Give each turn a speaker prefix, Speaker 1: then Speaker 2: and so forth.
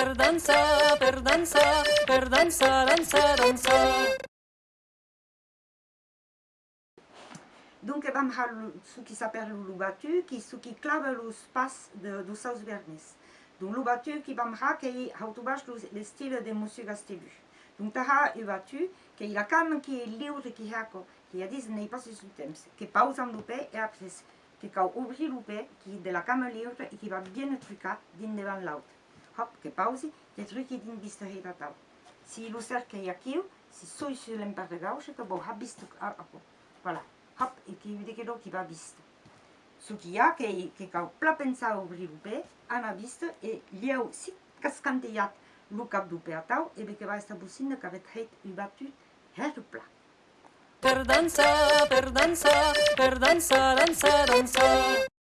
Speaker 1: per dansa, per dansa, per dansa, dansa, dansa.
Speaker 2: Donc, eh, vam ha su qui s'appelle lo batu, qui su qui clave lo spas de do saus vernes. Donc, lo batu qui vam ha que i autobaix le stile de Monsieur Gastebu. Donc, ta ha eu batu, que i la cam qui est lliure qui hako, qui a dit, n'ai pas su temps, que pausam lo pe et après, que cau obri lo pe, qui de la cam lliure et qui va bien trucar dins devant l'autre. hop, que pausi, te trykidin bista heitä tau. Si luserke ja kiu, si soisu lempare gauche, ka bo habistu apo. Voilà, hop, e kiu de kedo ki va bistu. Suki ja ke, ke kau plapensa obri lupe, ana bistu, e liau sit kaskante jat lukab lupe atau, ebe ke va.
Speaker 1: Per per per.